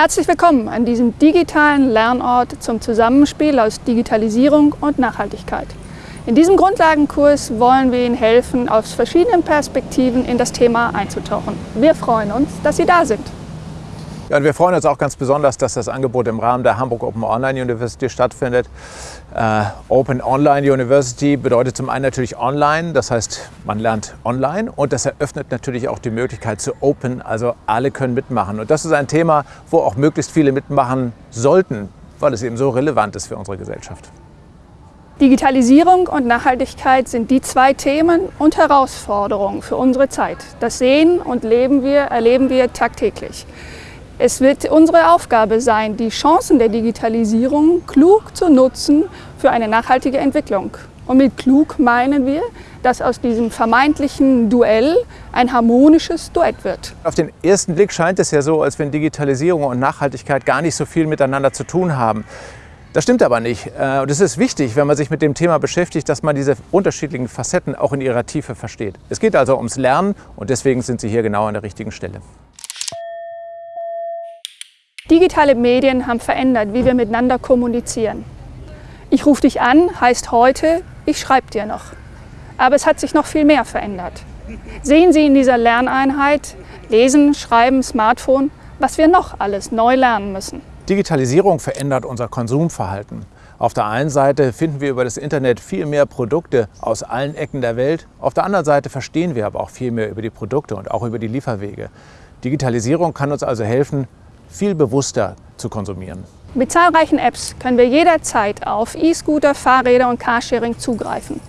Herzlich willkommen an diesem digitalen Lernort zum Zusammenspiel aus Digitalisierung und Nachhaltigkeit. In diesem Grundlagenkurs wollen wir Ihnen helfen, aus verschiedenen Perspektiven in das Thema einzutauchen. Wir freuen uns, dass Sie da sind. Ja, und wir freuen uns auch ganz besonders, dass das Angebot im Rahmen der Hamburg Open Online University stattfindet. Äh, Open Online University bedeutet zum einen natürlich online, das heißt, man lernt online und das eröffnet natürlich auch die Möglichkeit zu Open, also alle können mitmachen. Und das ist ein Thema, wo auch möglichst viele mitmachen sollten, weil es eben so relevant ist für unsere Gesellschaft. Digitalisierung und Nachhaltigkeit sind die zwei Themen und Herausforderungen für unsere Zeit. Das sehen und leben wir, erleben wir tagtäglich. Es wird unsere Aufgabe sein, die Chancen der Digitalisierung klug zu nutzen für eine nachhaltige Entwicklung. Und mit klug meinen wir, dass aus diesem vermeintlichen Duell ein harmonisches Duett wird. Auf den ersten Blick scheint es ja so, als wenn Digitalisierung und Nachhaltigkeit gar nicht so viel miteinander zu tun haben. Das stimmt aber nicht. Äh, und es ist wichtig, wenn man sich mit dem Thema beschäftigt, dass man diese unterschiedlichen Facetten auch in ihrer Tiefe versteht. Es geht also ums Lernen und deswegen sind Sie hier genau an der richtigen Stelle. Digitale Medien haben verändert, wie wir miteinander kommunizieren. Ich rufe dich an heißt heute, ich schreibe dir noch. Aber es hat sich noch viel mehr verändert. Sehen Sie in dieser Lerneinheit, Lesen, Schreiben, Smartphone, was wir noch alles neu lernen müssen. Digitalisierung verändert unser Konsumverhalten. Auf der einen Seite finden wir über das Internet viel mehr Produkte aus allen Ecken der Welt. Auf der anderen Seite verstehen wir aber auch viel mehr über die Produkte und auch über die Lieferwege. Digitalisierung kann uns also helfen, viel bewusster zu konsumieren. Mit zahlreichen Apps können wir jederzeit auf E-Scooter, Fahrräder und Carsharing zugreifen.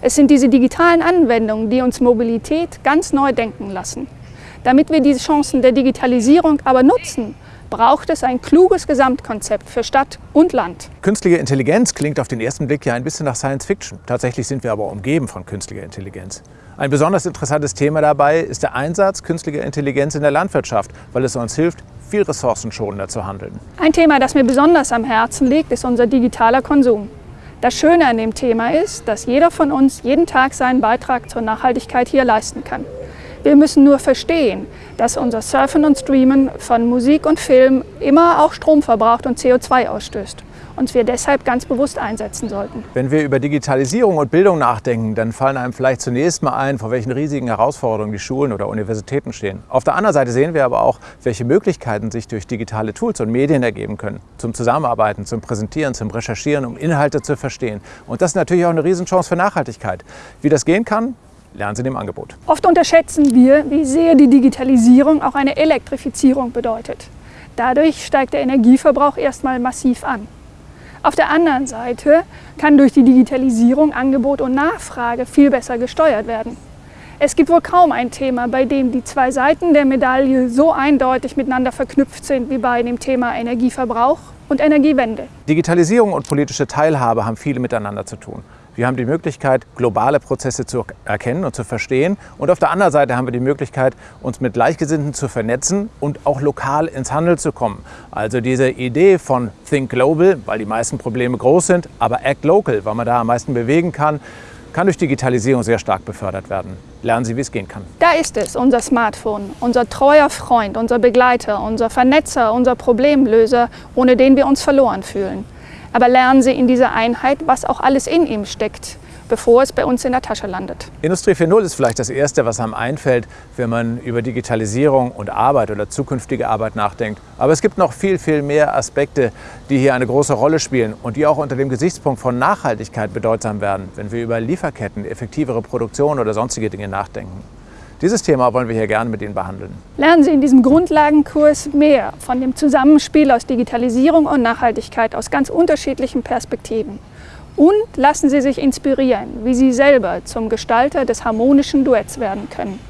Es sind diese digitalen Anwendungen, die uns Mobilität ganz neu denken lassen. Damit wir diese Chancen der Digitalisierung aber nutzen, braucht es ein kluges Gesamtkonzept für Stadt und Land. Künstliche Intelligenz klingt auf den ersten Blick ja ein bisschen nach Science Fiction. Tatsächlich sind wir aber umgeben von künstlicher Intelligenz. Ein besonders interessantes Thema dabei ist der Einsatz künstlicher Intelligenz in der Landwirtschaft, weil es uns hilft, viel ressourcenschonender zu handeln. Ein Thema, das mir besonders am Herzen liegt, ist unser digitaler Konsum. Das Schöne an dem Thema ist, dass jeder von uns jeden Tag seinen Beitrag zur Nachhaltigkeit hier leisten kann. Wir müssen nur verstehen, dass unser Surfen und Streamen von Musik und Film immer auch Strom verbraucht und CO2 ausstößt und wir deshalb ganz bewusst einsetzen sollten. Wenn wir über Digitalisierung und Bildung nachdenken, dann fallen einem vielleicht zunächst mal ein, vor welchen riesigen Herausforderungen die Schulen oder Universitäten stehen. Auf der anderen Seite sehen wir aber auch, welche Möglichkeiten sich durch digitale Tools und Medien ergeben können. Zum Zusammenarbeiten, zum Präsentieren, zum Recherchieren, um Inhalte zu verstehen. Und das ist natürlich auch eine Riesenchance für Nachhaltigkeit. Wie das gehen kann, lernen Sie dem Angebot. Oft unterschätzen wir, wie sehr die Digitalisierung auch eine Elektrifizierung bedeutet. Dadurch steigt der Energieverbrauch erstmal massiv an. Auf der anderen Seite kann durch die Digitalisierung Angebot und Nachfrage viel besser gesteuert werden. Es gibt wohl kaum ein Thema, bei dem die zwei Seiten der Medaille so eindeutig miteinander verknüpft sind wie bei dem Thema Energieverbrauch und Energiewende. Digitalisierung und politische Teilhabe haben viele miteinander zu tun. Wir haben die Möglichkeit, globale Prozesse zu erkennen und zu verstehen. Und auf der anderen Seite haben wir die Möglichkeit, uns mit Gleichgesinnten zu vernetzen und auch lokal ins Handeln zu kommen. Also diese Idee von Think Global, weil die meisten Probleme groß sind, aber Act Local, weil man da am meisten bewegen kann, kann durch Digitalisierung sehr stark befördert werden. Lernen Sie, wie es gehen kann. Da ist es, unser Smartphone, unser treuer Freund, unser Begleiter, unser Vernetzer, unser Problemlöser, ohne den wir uns verloren fühlen. Aber lernen Sie in dieser Einheit, was auch alles in ihm steckt, bevor es bei uns in der Tasche landet. Industrie 4.0 ist vielleicht das Erste, was einem einfällt, wenn man über Digitalisierung und Arbeit oder zukünftige Arbeit nachdenkt. Aber es gibt noch viel, viel mehr Aspekte, die hier eine große Rolle spielen und die auch unter dem Gesichtspunkt von Nachhaltigkeit bedeutsam werden, wenn wir über Lieferketten, effektivere Produktion oder sonstige Dinge nachdenken. Dieses Thema wollen wir hier gerne mit Ihnen behandeln. Lernen Sie in diesem Grundlagenkurs mehr von dem Zusammenspiel aus Digitalisierung und Nachhaltigkeit aus ganz unterschiedlichen Perspektiven. Und lassen Sie sich inspirieren, wie Sie selber zum Gestalter des harmonischen Duetts werden können.